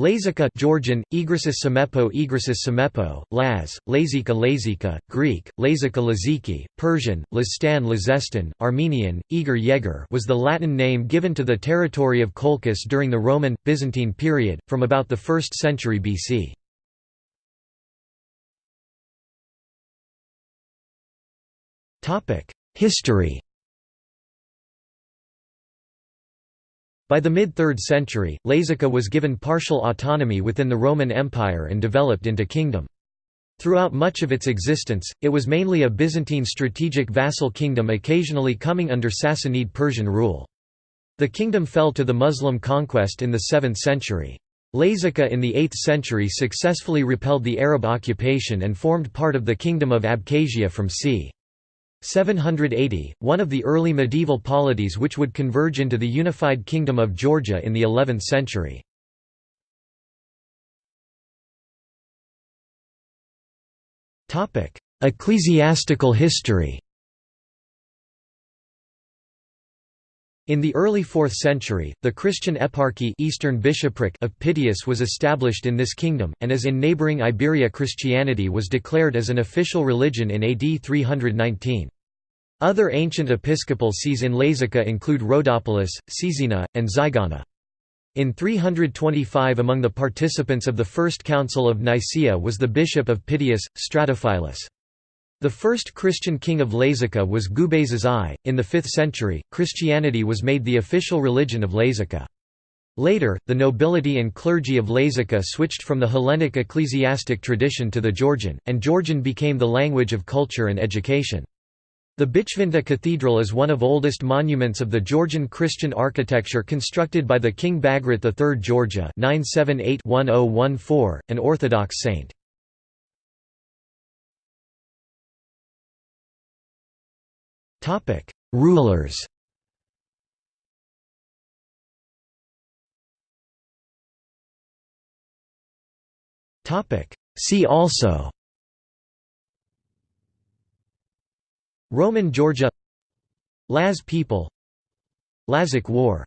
Lazica Georgian, Igrisis Semepo Igrisis Semepo, Laz, Lazika Lazika, Greek, Lazika Laziki, Persian, Lazstan Lazestan, Armenian, Eger Yeger was the Latin name given to the territory of Colchis during the Roman, Byzantine period, from about the 1st century BC. History By the mid-3rd century, Lazica was given partial autonomy within the Roman Empire and developed into a kingdom. Throughout much of its existence, it was mainly a Byzantine strategic vassal kingdom occasionally coming under Sassanid Persian rule. The kingdom fell to the Muslim conquest in the 7th century. Lazica in the 8th century successfully repelled the Arab occupation and formed part of the Kingdom of Abkhazia from c. 780, one of the early medieval polities which would converge into the unified Kingdom of Georgia in the 11th century. Ecclesiastical history In the early 4th century, the Christian eparchy Eastern bishopric of Pityus was established in this kingdom, and as in neighbouring Iberia Christianity was declared as an official religion in AD 319. Other ancient episcopal sees in Lazica include Rhodopolis, Caesena, and Zygona. In 325 among the participants of the First Council of Nicaea was the bishop of Pityus, Stratophilus. The first Christian king of Lazica was Gubazes I. In the 5th century, Christianity was made the official religion of Lazica. Later, the nobility and clergy of Lazica switched from the Hellenic ecclesiastic tradition to the Georgian, and Georgian became the language of culture and education. The Bichvinta Cathedral is one of oldest monuments of the Georgian Christian architecture constructed by the King Bagrat III Georgia 978-1014, an Orthodox saint. Rulers. See also. Roman Georgia Laz people Lazic War